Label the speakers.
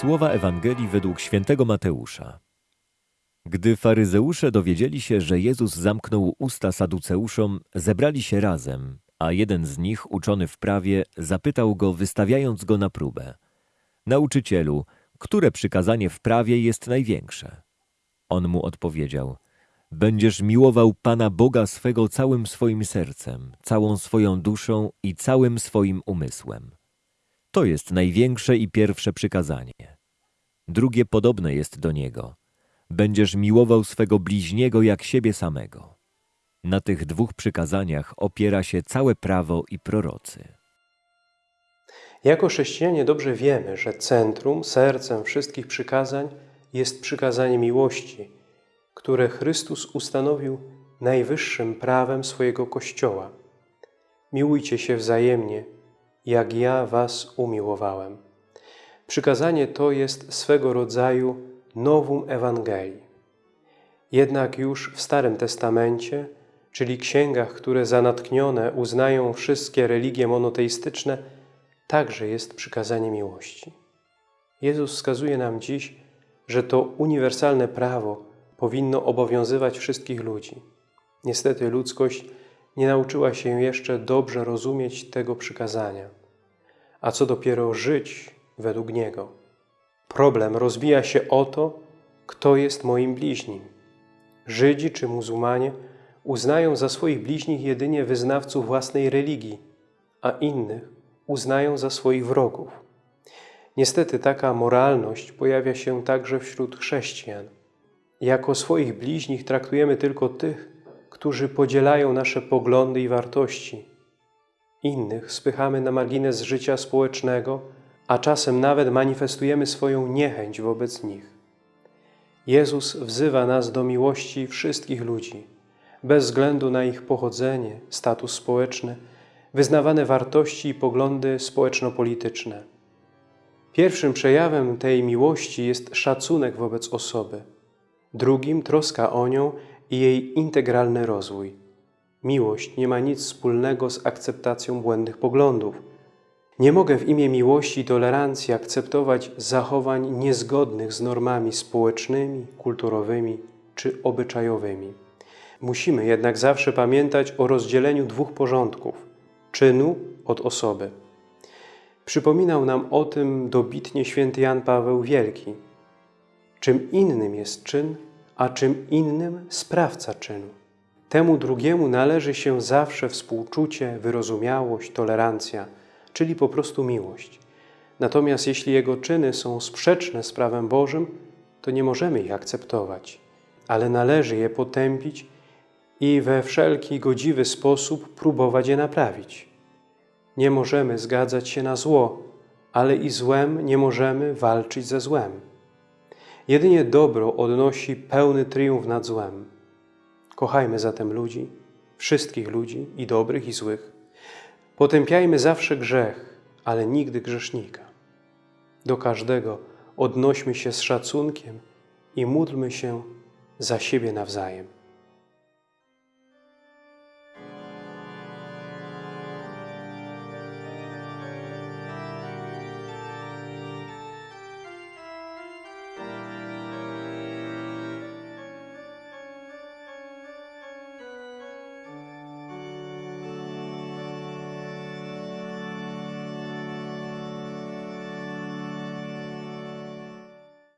Speaker 1: Słowa Ewangelii według świętego Mateusza. Gdy faryzeusze dowiedzieli się, że Jezus zamknął usta saduceuszom, zebrali się razem, a jeden z nich, uczony w prawie, zapytał go, wystawiając go na próbę. Nauczycielu, które przykazanie w prawie jest największe? On mu odpowiedział, będziesz miłował Pana Boga swego całym swoim sercem, całą swoją duszą i całym swoim umysłem. To jest największe i pierwsze przykazanie. Drugie podobne jest do niego. Będziesz miłował swego bliźniego jak siebie samego. Na tych dwóch przykazaniach opiera się całe prawo i prorocy.
Speaker 2: Jako chrześcijanie dobrze wiemy, że centrum, sercem wszystkich przykazań jest przykazanie miłości, które Chrystus ustanowił najwyższym prawem swojego Kościoła. Miłujcie się wzajemnie, jak ja was umiłowałem. Przykazanie to jest swego rodzaju nowum Ewangelii. Jednak już w Starym Testamencie, czyli księgach, które za natchnione uznają wszystkie religie monoteistyczne, także jest przykazanie miłości. Jezus wskazuje nam dziś, że to uniwersalne prawo powinno obowiązywać wszystkich ludzi. Niestety ludzkość nie nauczyła się jeszcze dobrze rozumieć tego przykazania, a co dopiero żyć według niego. Problem rozbija się o to, kto jest moim bliźnim. Żydzi czy muzułmanie uznają za swoich bliźnich jedynie wyznawców własnej religii, a innych uznają za swoich wrogów. Niestety taka moralność pojawia się także wśród chrześcijan. Jako swoich bliźnich traktujemy tylko tych, którzy podzielają nasze poglądy i wartości. Innych spychamy na margines życia społecznego, a czasem nawet manifestujemy swoją niechęć wobec nich. Jezus wzywa nas do miłości wszystkich ludzi, bez względu na ich pochodzenie, status społeczny, wyznawane wartości i poglądy społeczno-polityczne. Pierwszym przejawem tej miłości jest szacunek wobec osoby, drugim troska o nią i jej integralny rozwój. Miłość nie ma nic wspólnego z akceptacją błędnych poglądów. Nie mogę w imię miłości i tolerancji akceptować zachowań niezgodnych z normami społecznymi, kulturowymi czy obyczajowymi. Musimy jednak zawsze pamiętać o rozdzieleniu dwóch porządków – czynu od osoby. Przypominał nam o tym dobitnie święty Jan Paweł Wielki. Czym innym jest czyn, a czym innym sprawca czynu. Temu drugiemu należy się zawsze współczucie, wyrozumiałość, tolerancja, czyli po prostu miłość. Natomiast jeśli jego czyny są sprzeczne z prawem Bożym, to nie możemy ich akceptować, ale należy je potępić i we wszelki godziwy sposób próbować je naprawić. Nie możemy zgadzać się na zło, ale i złem nie możemy walczyć ze złem. Jedynie dobro odnosi pełny triumf nad złem. Kochajmy zatem ludzi, wszystkich ludzi, i dobrych, i złych. Potępiajmy zawsze grzech, ale nigdy grzesznika. Do każdego odnośmy się z szacunkiem i módlmy się za siebie nawzajem.